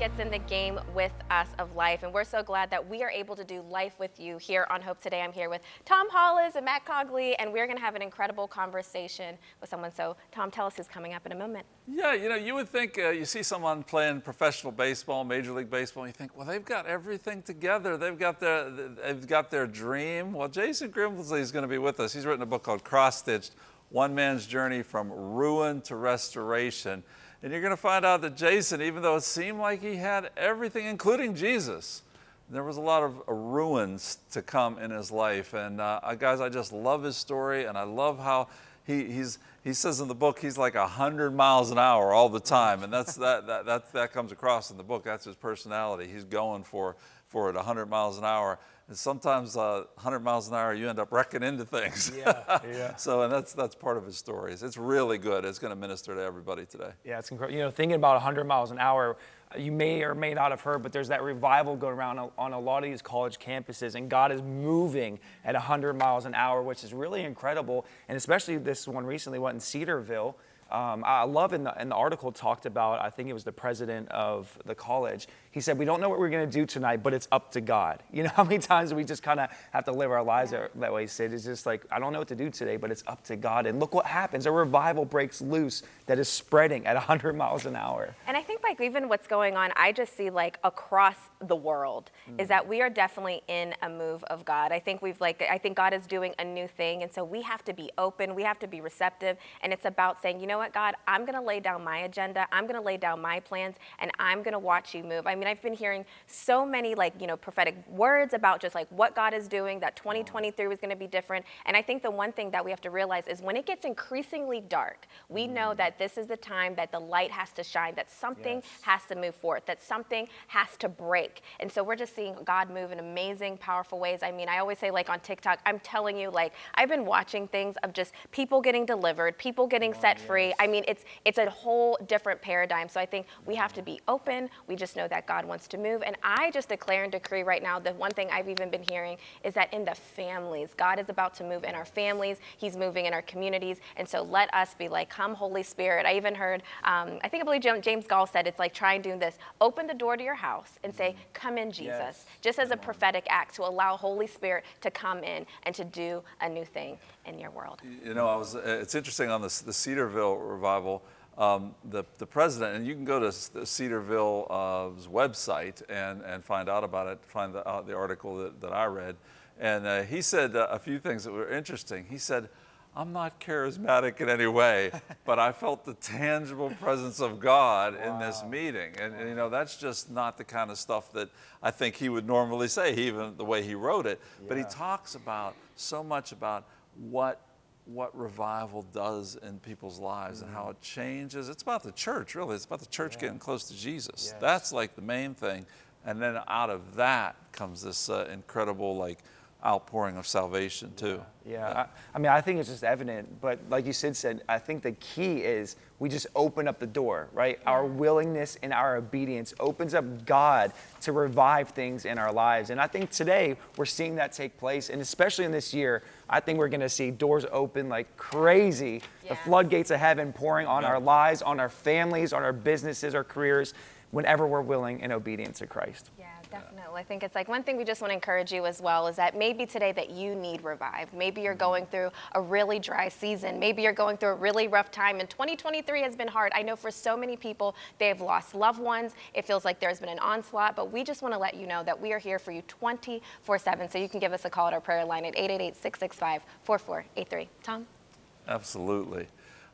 Gets in the game with us of life, and we're so glad that we are able to do life with you here on Hope Today. I'm here with Tom Hollis and Matt Cogley, and we're going to have an incredible conversation with someone. So, Tom, tell us who's coming up in a moment. Yeah, you know, you would think uh, you see someone playing professional baseball, Major League Baseball, and you think, well, they've got everything together. They've got their, they've got their dream. Well, Jason Grimsley is going to be with us. He's written a book called Cross Stitched: One Man's Journey from Ruin to Restoration. And you're going to find out that Jason, even though it seemed like he had everything, including Jesus, there was a lot of uh, ruins to come in his life. And uh, guys, I just love his story, and I love how he, he's, he says in the book he's like 100 miles an hour all the time. And that's, that, that, that, that comes across in the book. That's his personality. He's going for, for it 100 miles an hour. And sometimes uh, 100 miles an hour, you end up wrecking into things. Yeah, yeah. so, and that's, that's part of his stories. It's really good. It's going to minister to everybody today. Yeah, it's incredible. You know, thinking about 100 miles an hour, you may or may not have heard, but there's that revival going around on a lot of these college campuses, and God is moving at 100 miles an hour, which is really incredible. And especially this one recently went in Cedarville. Um, I love in the, in the article talked about, I think it was the president of the college. He said, we don't know what we're going to do tonight, but it's up to God. You know how many times we just kind of have to live our lives that way, Sid? It's just like, I don't know what to do today, but it's up to God. And look what happens. A revival breaks loose that is spreading at 100 miles an hour. And I think like even what's going on, I just see like across the world mm. is that we are definitely in a move of God. I think we've like, I think God is doing a new thing. And so we have to be open. We have to be receptive. And it's about saying, you know what, God, I'm going to lay down my agenda. I'm going to lay down my plans and I'm going to watch you move. I mean, I've been hearing so many like, you know, prophetic words about just like what God is doing, that 2023 was going to be different. And I think the one thing that we have to realize is when it gets increasingly dark, we mm. know that this is the time that the light has to shine, that something yes. has to move forth, that something has to break. And so we're just seeing God move in amazing, powerful ways. I mean, I always say like on TikTok, I'm telling you, like I've been watching things of just people getting delivered, people getting oh, set yes. free. I mean, it's it's a whole different paradigm. So I think we have to be open. We just know that God wants to move. And I just declare and decree right now, the one thing I've even been hearing is that in the families, God is about to move in our families. He's moving in our communities. And so let us be like, come Holy Spirit. I even heard, um, I think I believe James Goll said it's like trying do this. Open the door to your house and say, come in Jesus. Yes. Just as a prophetic act to allow Holy Spirit to come in and to do a new thing in your world. You know, I was, it's interesting on the, the Cedarville revival, um, the, the president, and you can go to Cedarville's website and, and find out about it, find the, uh, the article that, that I read. And uh, he said uh, a few things that were interesting. He said, I'm not charismatic in any way, but I felt the tangible presence of God wow. in this meeting. And, and, you know, that's just not the kind of stuff that I think he would normally say, even the way he wrote it. Yeah. But he talks about so much about what what revival does in people's lives mm -hmm. and how it changes. It's about the church, really. It's about the church yeah. getting close to Jesus. Yes. That's like the main thing. And then out of that comes this uh, incredible, like, outpouring of salvation too. Yeah, yeah. I, I, mean, I think it's just evident, but like you said, said, I think the key is we just open up the door, right? Yeah. Our willingness and our obedience opens up God to revive things in our lives. And I think today we're seeing that take place, and especially in this year, I think we're gonna see doors open like crazy, yeah. the floodgates of heaven pouring on our lives, on our families, on our businesses, our careers, whenever we're willing and obedient to Christ. Yeah. Definitely. I think it's like one thing we just want to encourage you as well is that maybe today that you need revive. Maybe you're mm-hmm. going through a really dry season. Maybe you're going through a really rough time and 2023 has been hard. I know for so many people, they have lost loved ones. It feels like there's been an onslaught, but we just want to let you know that we are here for you 24 7. So you can give us a call at our prayer line at 888 665 4483. Tom? Absolutely.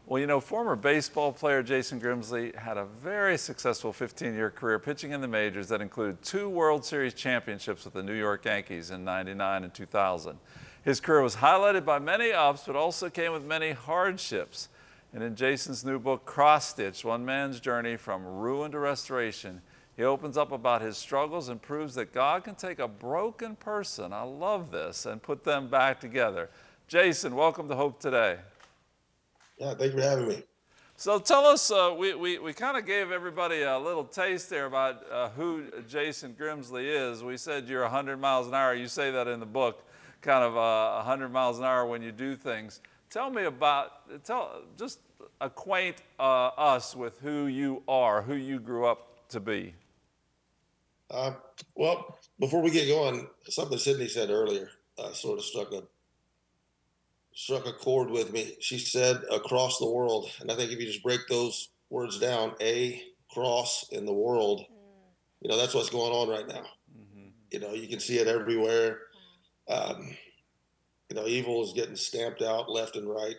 Well, you know, former baseball player Jason Grimsley had a very successful 15-year career pitching in the majors that included two World Series championships with the New York Yankees in 99 and 2000. His career was highlighted by many ups, but also came with many hardships. And in Jason's new book, Cross Stitch, One Man's Journey from Ruin to Restoration, he opens up about his struggles and proves that God can take a broken person, I love this, and put them back together. Jason, welcome to Hope Today. Yeah, thank you for having me. So tell us, uh, we, we, we kind of gave everybody a little taste there about uh, who Jason Grimsley is. We said you're 100 miles an hour. You say that in the book, kind of uh, 100 miles an hour when you do things. Tell me about, tell, just acquaint uh, us with who you are, who you grew up to be? Uh, well, before we get going, something Sydney said earlier uh, sort of struck a struck a chord with me. She said across the world, and I think if you just break those words down, a cross in the world, you know that's what's going on right now. You know, you can see it everywhere. Um, you know, evil is getting stamped out left and right.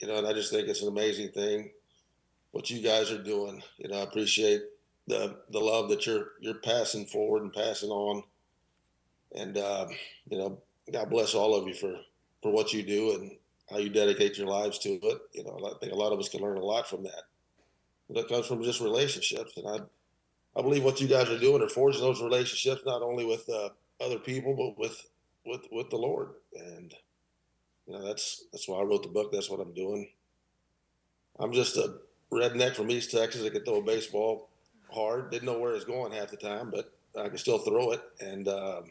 You know, and I just think it's an amazing thing what you guys are doing. You know, I appreciate the the love that you're you're passing forward and passing on. And uh, you know, God bless all of you for for what you do and how you dedicate your lives to it. You know, I think a lot of us can learn a lot from that. That comes from just relationships, and I I believe what you guys are doing are forging those relationships not only with uh, other people but with with with the Lord. And you know, that's that's why I wrote the book. That's what I'm doing. I'm just a redneck from East Texas that could throw a baseball hard. Didn't know where it was going half the time, but I could still throw it, and um,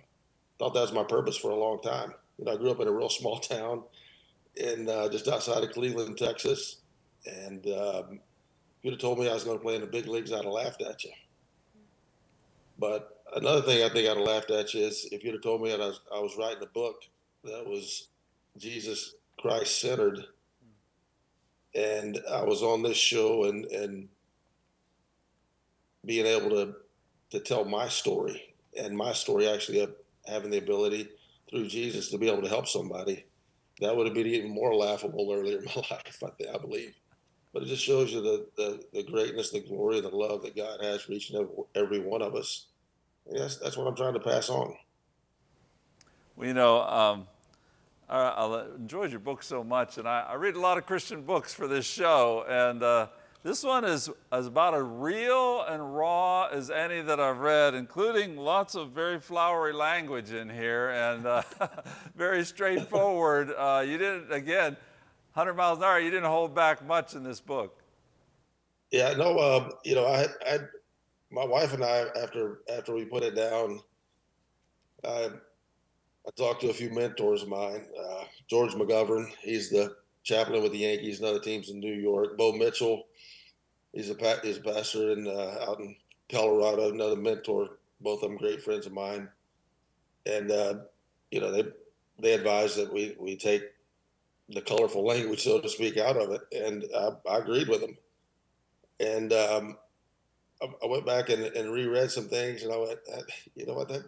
thought that was my purpose for a long time. You know, I grew up in a real small town, in uh, just outside of Cleveland, Texas, and um, if you'd have told me I was going to play in the big leagues, I'd have laughed at you. But another thing I think I'd have laughed at you is if you'd have told me that I was, I was writing a book that was Jesus Christ centered, and I was on this show and and being able to to tell my story. And my story actually having the ability through Jesus to be able to help somebody, that would have been even more laughable earlier in my life, I, think, I believe. But it just shows you the, the, the greatness, the glory, the love that God has for each and every, one of us. And that's, that's what I'm trying to pass on. Well, you know, um, I, I enjoyed your book so much, and I, I, read a lot of Christian books for this show, and uh, this one is, is about as real and raw as any that I've read, including lots of very flowery language in here and uh, very straightforward. Uh, you didn't, again, 100 miles an hour, you didn't hold back much in this book. Yeah, no, uh, you know, I, I, my wife and I, after after we put it down, I, I talked to a few mentors of mine. Uh, George McGovern, he's the chaplain with the Yankees and other teams in New York. Bo Mitchell, he's a he's a pastor in uh, out in Colorado, another mentor. Both of them great friends of mine, and uh, you know they they advise that we we take the colorful language, so to speak, out of it, and I, I agreed with them. And um, I, I, went back and, and, reread some things, and I went, you know what, that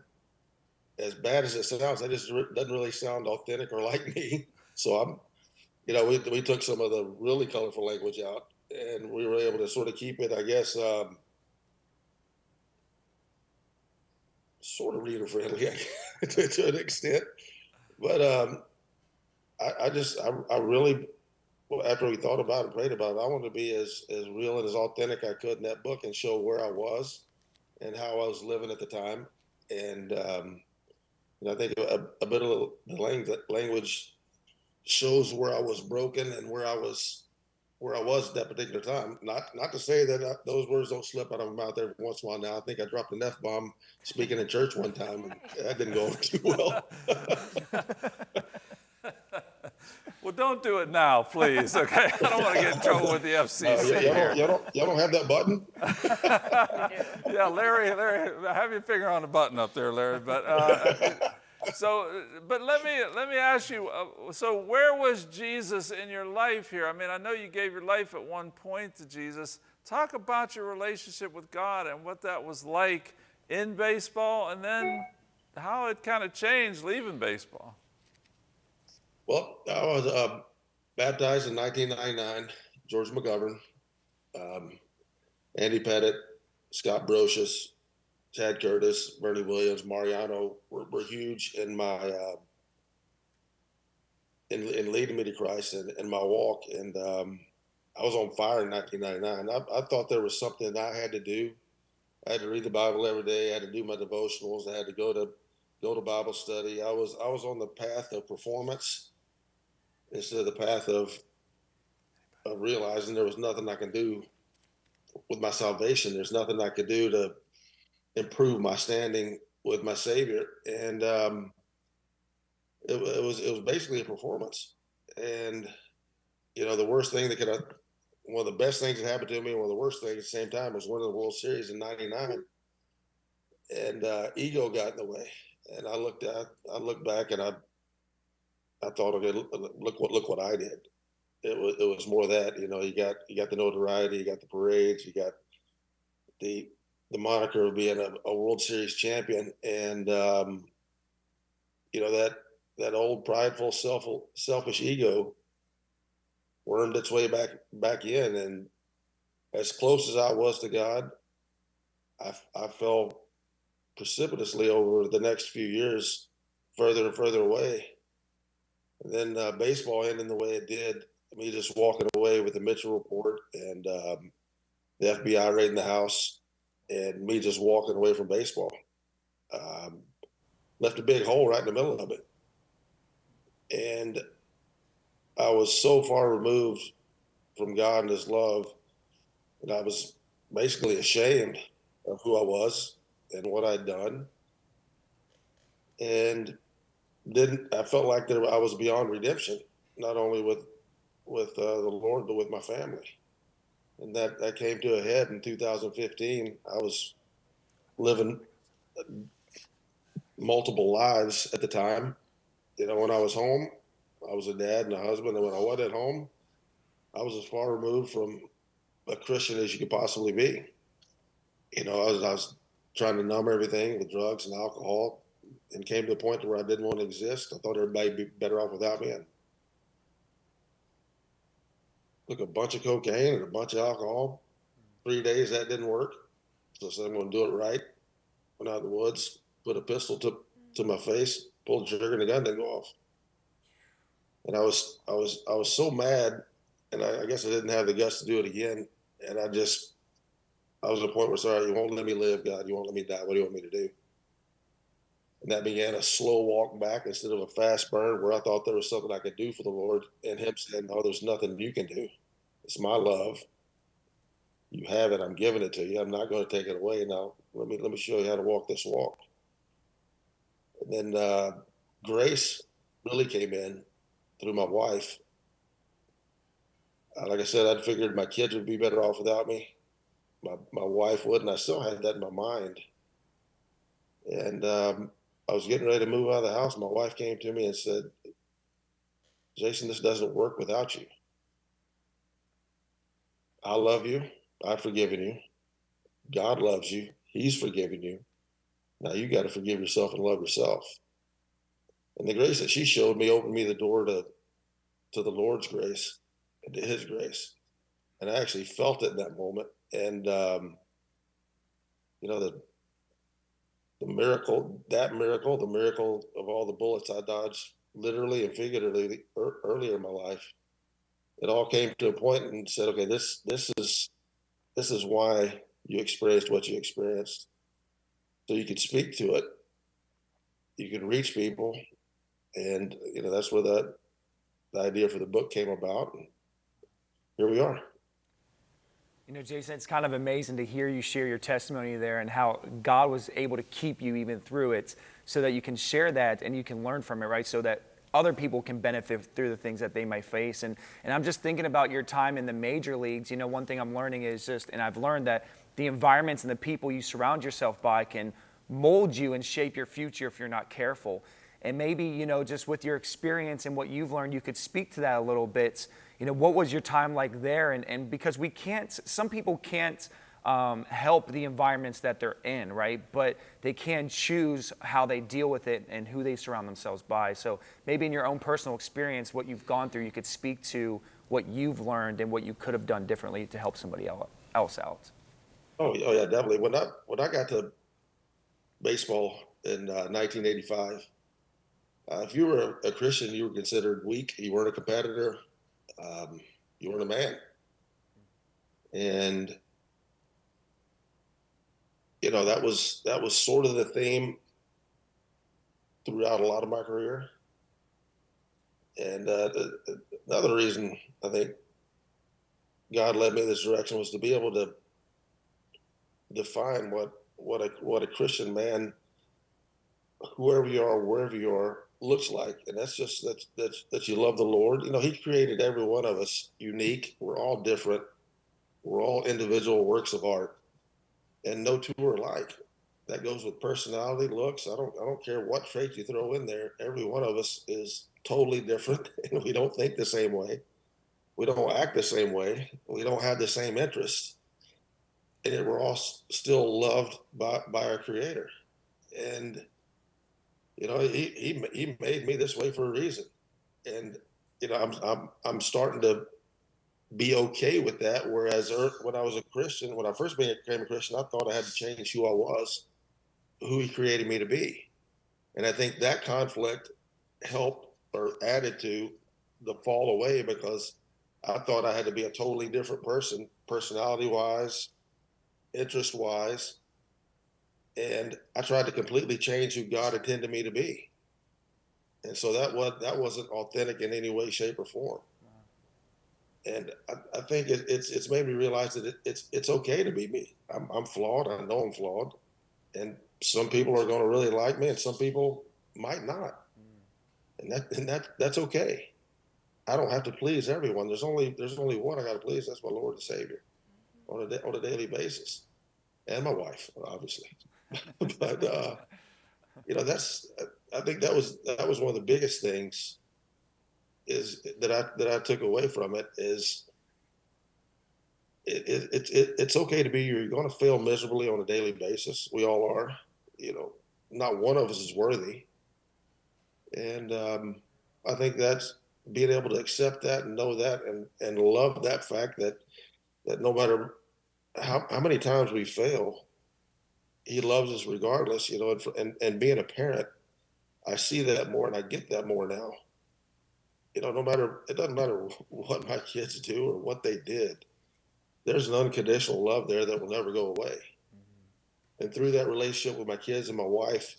as bad as it sounds, that just doesn't really sound authentic or like me. So I'm, you know, we we took some of the really colorful language out, and we were able to sort of keep it, I guess, um, sort of reader friendly to, to, an extent. But um, I, I, just, I, I really, after we thought about it, prayed about it, I wanted to be as, as real and as authentic I could in that book and show where I was and how I was living at the time. And, um, and I think a, a bit of the language shows where I was broken and where I was where I was at that particular time. Not not to say that I, those words don't slip out of my mouth every once in a while. Now I think I dropped an f bomb speaking in church one time, and that didn't go over too well. well, don't do it now, please. Okay, I don't want to get in trouble with the FCC uh, y'all, here. Don't, y'all, don't, y'all don't have that button? yeah, Larry, Larry, have your finger on the button up there, Larry. But. Uh, so, but let me let me ask you. Uh, so, where was Jesus in your life here? I mean, I know you gave your life at one point to Jesus. Talk about your relationship with God and what that was like in baseball, and then how it kind of changed leaving baseball. Well, I was uh, baptized in 1999. George McGovern, um, Andy Pettitte, Scott Brosius, Chad Curtis, Bernie Williams, Mariano were, were huge in my uh, in, in leading me to Christ and in my walk. And um, I was on fire in 1999. I, I, thought there was something I had to do. I had to read the Bible every day. I had to do my devotionals. I had to go to go to Bible study. I was I was on the path of performance instead of the path of of realizing there was nothing I can do with my salvation. There's nothing I could do to improve my standing with my Savior, and um, it, it, was it was basically a performance. And you know, the worst thing that could have one of the best things that happened to me, one of the worst things at the same time was winning the World Series in '99, and uh, ego got in the way. And I looked at, I looked back, and I, I thought, okay, look, look what look what I did. It was it was more that you know you got you got the notoriety, you got the parades, you got the the moniker of being a, a World Series champion, and um, you know that that old prideful self selfish ego wormed its way back back in. And as close as i was to god i, I fell precipitously over the next few years further and further away. And then uh, baseball ending the way it did me just walking away with the mitchell report and um, the fbi raiding the house and me just walking away from baseball. Um, left a big hole right in the middle of it. And I was so far removed from God and His love that I was basically ashamed of who I was and what I'd done, and didn't. I felt like that I was beyond redemption, not only with with uh, the Lord but with my family, and that that came to a head in 2015. I was living multiple lives at the time. You know, when I was home, I was a dad and a husband, and when I wasn't at home, I was as far removed from a Christian as you could possibly be. You know, I was, I was trying to numb everything with drugs and alcohol, and came to a point where I didn't want to exist. I thought everybody would be better off without me. And took a bunch of cocaine and a bunch of alcohol. Three days that didn't work, so I said I'm going to do it right. Went out in the woods, put a pistol to to my face, pulled the trigger, and the gun didn't go off and I was I was I was so mad, and I, I, guess I didn't have the guts to do it again. And I just I was at a point where sorry, you won't let me live, God, you won't let me die. What do you want me to do? And that began a slow walk back instead of a fast burn, where I thought there was something I could do for the Lord, and Him saying, "No, there's nothing you can do. It's my love. You have it. I'm giving it to you. I'm not going to take it away. Now let me let me show you how to walk this walk." And then uh, grace really came in through my wife. Uh, like I said, I figured my kids would be better off without me. My my wife would, and I still had that in my mind. And um, I was getting ready to move out of the house. My wife came to me and said, "Jason, this doesn't work without you. I love you. I've forgiven you. God loves you. He's forgiven you. Now you got to forgive yourself and love yourself." and the grace that she showed me opened me the door to to the Lord's grace and to His grace, and I actually felt it in that moment. And um, you know the the miracle, that miracle, the miracle of all the bullets I dodged, literally and figuratively, er, earlier in my life, it all came to a point and said, okay, this this is this is why you experienced what you experienced, so you could speak to it, you could reach people, and you know that's where that the idea for the book came about. And here we are. You know, Jason, it's kind of amazing to hear you share your testimony there and how God was able to keep you even through it so that you can share that and you can learn from it, right? So that other people can benefit through the things that they might face. And, and I'm just thinking about your time in the major leagues. You know, one thing I'm learning is just, and I've learned that the environments and the people you surround yourself by can mold you and shape your future if you're not careful. And maybe, you know, just with your experience and what you've learned, you could speak to that a little bit. You know, what was your time like there? And, and because we can't, some people can't um, help the environments that they're in, right? But they can choose how they deal with it and who they surround themselves by. So maybe in your own personal experience, what you've gone through, you could speak to what you've learned and what you could have done differently to help somebody else out. Oh, oh yeah, definitely. When I when I got to baseball in uh, 1985, uh, if you were a, a, Christian, you were considered weak. You weren't a competitor. Um, you weren't a man. And you know that was that was sort of the theme throughout a lot of my career. And uh, another reason I think God led me this direction was to be able to define what what a what a Christian man, whoever you are, wherever you are, looks like, and that's just that that that you love the Lord. You know, He created every one of us unique. We're all different. We're all individual works of art, and no two are alike. That goes with personality, looks. I don't I don't care what traits you throw in there. Every one of us is totally different, and we don't think the same way. We don't act the same way. We don't have the same interests, and yet we're all still loved by by our Creator. And you know, he he he made me this way for a reason, and you know, I'm I'm I'm starting to be okay with that. Whereas ear- when I was a Christian, when I first became a Christian, I thought I had to change who I was, who He created me to be, and I think that conflict helped or added to the fall away because I thought I had to be a totally different person, personality wise, interest wise, and I tried to completely change who God intended me to be. And so that was that wasn't authentic in any way, shape, or form. And I, I think it, it's it's made me realize that it, it's it's okay to be me. I'm, I'm flawed. I know I'm flawed, and some people are going to really like me, and some people might not. And that and that that's okay. I don't have to please everyone. There's only there's only one I got to please. That's my Lord and Savior, on a on a daily basis, and my wife, obviously. but uh, you know, that's I think that was that was one of the biggest things is that I that I took away from it is it, it, it, it it's okay to be you. You're going to fail miserably on a daily basis. We all are. You know, not one of us is worthy, and um, I think that's being able to accept that and know that and and love that fact that that no matter how how many times we fail, He loves us regardless. You know, and and, and being a parent, I see that more and I get that more now you know, no matter it doesn't matter what my kids do or what they did, there's an unconditional love there that will never go away. Mm-hmm. And through that relationship with my kids and my wife,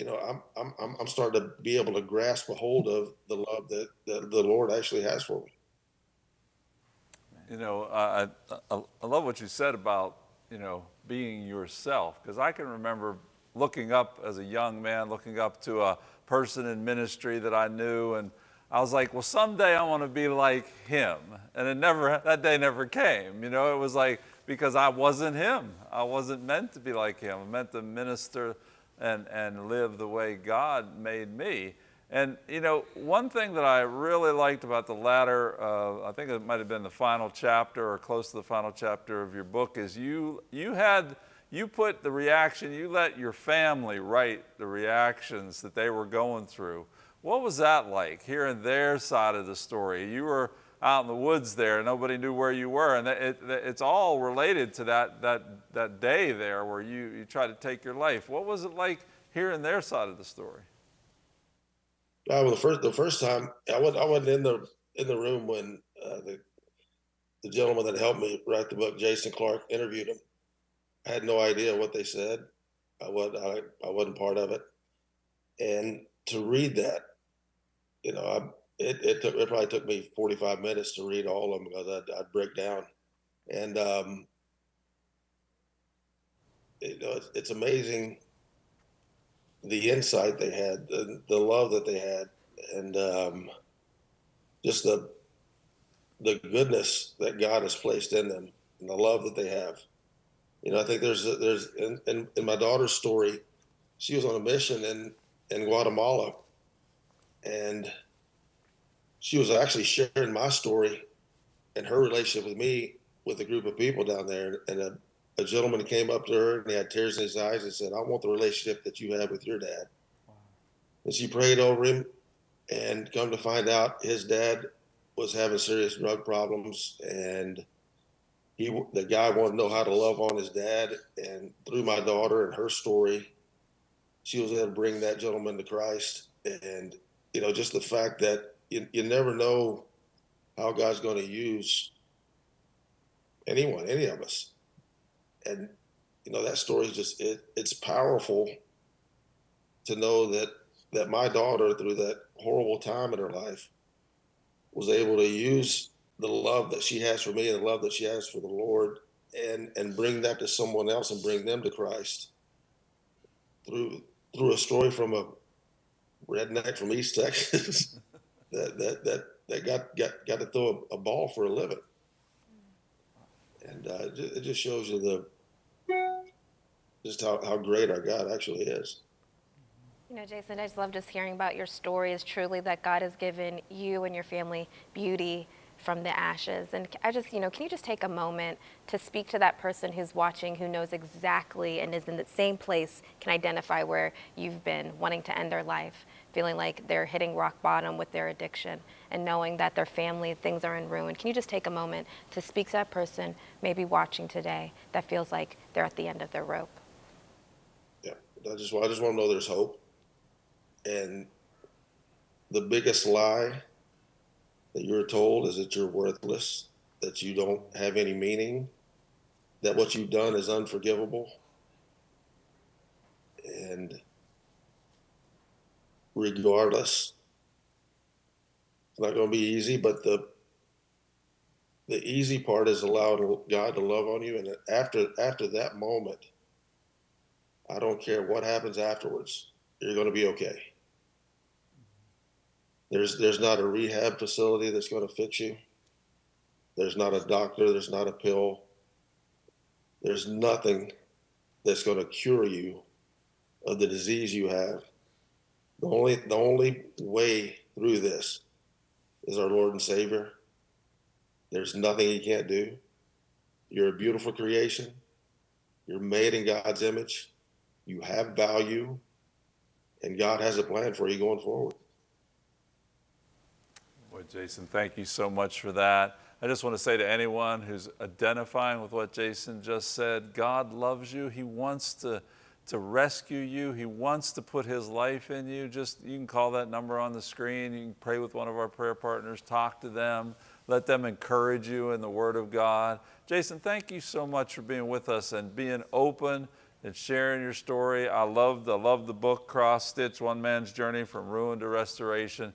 you know, I'm I'm I'm I'm starting to be able to grasp a hold of the love that, that the Lord actually has for me. You know, I, I, I love what you said about, you know, being yourself, because I can remember looking up as a young man, looking up to a person in ministry that I knew, and I was like, well, someday I want to be like him. And it never, that day never came. You know, it was like, because I wasn't him. I wasn't meant to be like him. I meant to minister and, and live the way God made me. And you know, one thing that I really liked about the latter, uh, I think it might have been the final chapter or close to the final chapter of your book, is you you had you put the reaction, you let your family write the reactions that they were going through. What was that like, hearing their side of the story? You were out in the woods there, nobody knew where you were, and it, it, it's all related to that that that day there where you you tried to take your life. What was it like hearing their side of the story? Uh, well, the first the first time I wasn't I wasn't in the in the room when uh, the the gentleman that helped me write the book, Jason Clark, interviewed him. I had no idea what they said. I was I, I wasn't part of it, and to read that, you know, I, it it took it probably took me forty five minutes to read all of them because I'd, I'd break down, and um, you know, it's, it's amazing the insight they had, the, the love that they had, and um, just the the goodness that God has placed in them, and the love that they have. You know, I think there's there's in, in, in my daughter's story, she was on a mission in in Guatemala, and she was actually sharing my story and her relationship with me with a group of people down there, and a, a gentleman came up to her and he had tears in his eyes and said, "I want the relationship that you had with your dad." And she prayed over him, and come to find out, his dad was having serious drug problems, and he the guy wanted to know how to love on his dad. And through my daughter and her story, she was able to bring that gentleman to Christ. And you know, just the fact that you, you never know how God's going to use anyone, any of us. And you know, that story is just it, it's powerful to know that that my daughter, through that horrible time in her life, was able to use the love that she has for me and the love that she has for the Lord and and bring that to someone else and bring them to Christ through through a story from a redneck from East Texas that that that that got got got to throw a, a ball for a living. And uh, it just shows you the just how, how great our God actually is. You know, Jason, I just love just hearing about your story. Is truly that God has given you and your family beauty from the ashes. And I just, you know, can you just take a moment to speak to that person who's watching, who knows exactly and is in the same place, can identify where you've been, wanting to end their life, feeling like they're hitting rock bottom with their addiction, and knowing that their family, things are in ruin. Can you just take a moment to speak to that person, maybe watching today, that feels like they're at the end of their rope? Yeah, I just I just want to know there's hope. And the biggest lie that you're told is that you're worthless, that you don't have any meaning, that what you've done is unforgivable. And regardless, it's not going to be easy, but the the easy part is allowing God to love on you, and after after that moment, I don't care what happens afterwards. You're going to be okay. There's there's not a rehab facility that's going to fix you. There's not a doctor. There's not a pill. There's nothing that's going to cure you of the disease you have. The only the only way through this is our Lord and Savior. There's nothing He can't do. You're a beautiful creation. You're made in God's image. You have value, and God has a plan for you going forward. Boy, Jason, thank you so much for that. I just want to say to anyone who's identifying with what Jason just said, God loves you. He wants to, to rescue you. He wants to put his life in you. Just you can call that number on the screen. You can pray with one of our prayer partners, talk to them, let them encourage you in the Word of God. Jason, thank you so much for being with us and being open and sharing your story. I love I love the book Cross Stitch, One Man's Journey from Ruin to Restoration.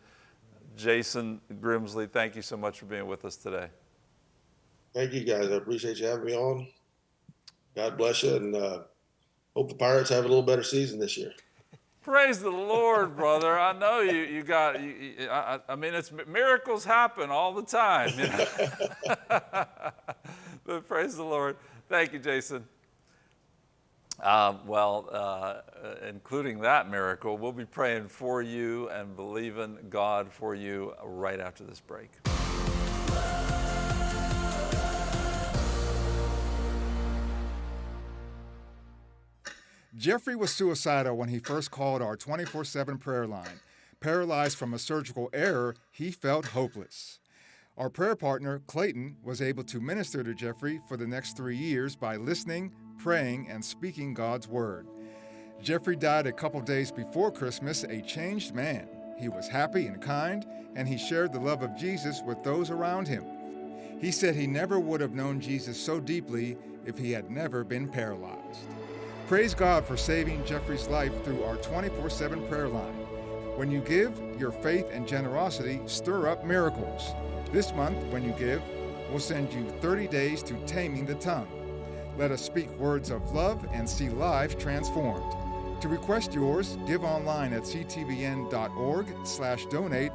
Jason Grimsley, thank you so much for being with us today. Thank you, guys. I appreciate you having me on. God bless you, and uh, hope the Pirates have a little better season this year. Praise the Lord, brother. I know you, you got, you, you- I, I mean, it's miracles happen all the time. You know? but praise the Lord. Thank you, Jason. Um, well, uh, uh, including that miracle, we'll be praying for you and believing God for you right after this break. Jeffrey was suicidal when he first called our 24 7 prayer line. Paralyzed from a surgical error, he felt hopeless. Our prayer partner, Clayton, was able to minister to Jeffrey for the next three years by listening, praying, and speaking God's word. Jeffrey died a couple days before Christmas, a changed man. He was happy and kind, and he shared the love of Jesus with those around him. He said he never would have known Jesus so deeply if he had never been paralyzed. Praise God for saving Jeffrey's life through our 24 7 prayer line. When you give, your faith and generosity stir up miracles. This month, when you give, we'll send you 30 days to Taming the Tongue. Let us speak words of love and see lives transformed. To request yours, give online at ctvn.org slash donate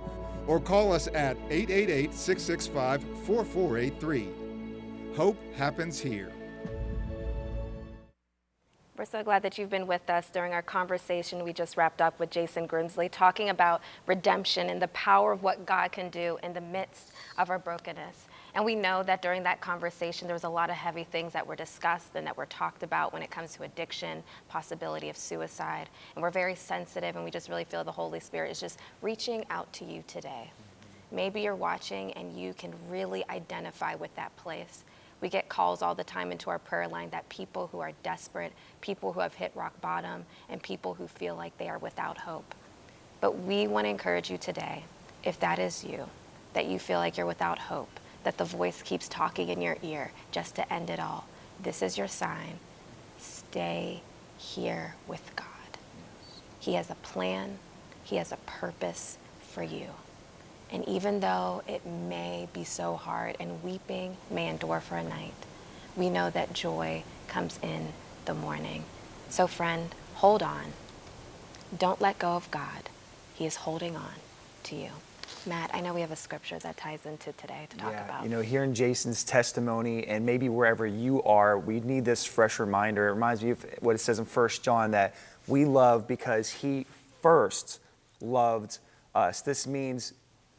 or call us at 888-665-4483. Hope happens here. We're so glad that you've been with us during our conversation we just wrapped up with Jason Grimsley, talking about redemption and the power of what God can do in the midst of our brokenness. And we know that during that conversation, there was a lot of heavy things that were discussed and that were talked about when it comes to addiction, possibility of suicide. And we're very sensitive, and we just really feel the Holy Spirit is just reaching out to you today. Maybe you're watching and you can really identify with that place. We get calls all the time into our prayer line that people who are desperate, people who have hit rock bottom, and people who feel like they are without hope. But we want to encourage you today, if that is you, that you feel like you're without hope, that the voice keeps talking in your ear just to end it all. This is your sign. Stay here with God. He has a plan, He has a purpose for you. And even though it may be so hard and weeping may endure for a night, we know that joy comes in the morning. So, friend, hold on. Don't let go of God. He is holding on to you. Matt, I know we have a scripture that ties into today to talk about. You know, hearing Jason's testimony and maybe wherever you are, we need this fresh reminder. It reminds me of what it says in 1 John that we love because he first loved us. This means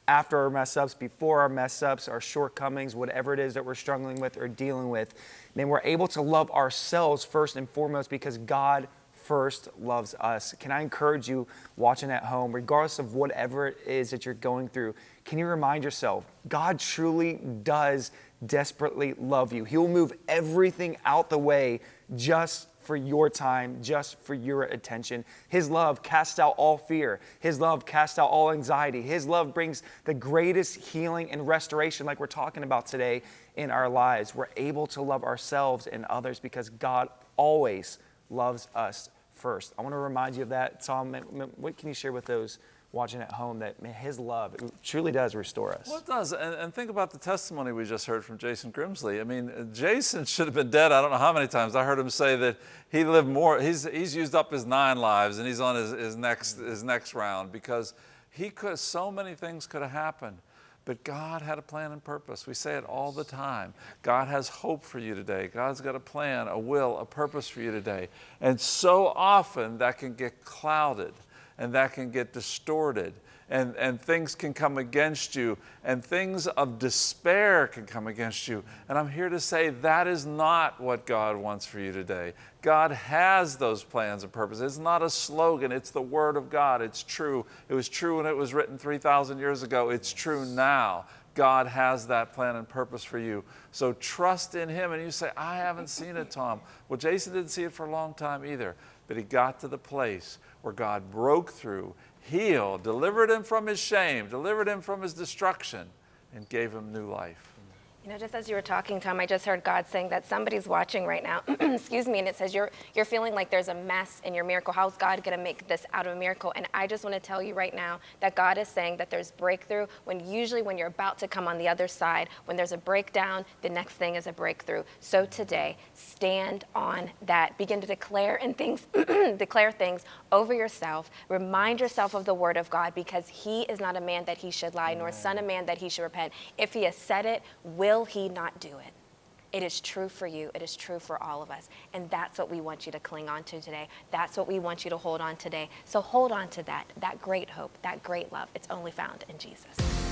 after our mess ups, before our mess ups, our shortcomings, whatever it is that we're struggling with or dealing with, then we're able to love ourselves first and foremost because God first loves us. Can I encourage you watching at home, regardless of whatever it is that you're going through, can you remind yourself, God truly does desperately love you. He will move everything out the way just for your time, just for your attention. His love casts out all fear. His love casts out all anxiety. His love brings the greatest healing and restoration, like we're talking about today, in our lives. We're able to love ourselves and others because God always loves us first. I want to remind you of that. Tom, what can you share with those watching at home that his love truly does restore us? Well, it does. And, and, think about the testimony we just heard from Jason Grimsley. I mean, Jason should have been dead. I don't know how many times. I heard him say that he lived more, he's, he's used up his nine lives and he's on his, his, next, his next round because he could, so many things could have happened. But God had a plan and purpose. We say it all the time. God has hope for you today. God's got a plan, a will, a purpose for you today. And so often that can get clouded and that can get distorted and, and things can come against you and things of despair can come against you. And I'm here to say that is not what God wants for you today. God has those plans and purposes. It's not a slogan, it's the Word of God. It's true. It was true when it was written 3,000 years ago, it's true now. God has that plan and purpose for you. So trust in Him. And you say, I haven't seen it, Tom. Well, Jason didn't see it for a long time either, but he got to the place where God broke through, healed, delivered him from his shame, delivered him from his destruction, and gave him new life. You know, just as you were talking, Tom, I just heard God saying that somebody's watching right now, excuse me, and it says you're, you're feeling like there's a mess in your miracle. How's God going to make this out of a miracle? And I just want to tell you right now that God is saying that there's breakthrough when usually when you're about to come on the other side, when there's a breakdown, the next thing is a breakthrough. So today, stand on that. Begin to declare and things, declare things over yourself. Remind yourself of the word of God because he is not a man that he should lie, nor son of man that he should repent. If he has said it, will will he not do it? It is true for you. It is true for all of us. And that's what we want you to cling on to today. That's what we want you to hold on today. So hold on to that, that great hope, that great love. It's only found in Jesus.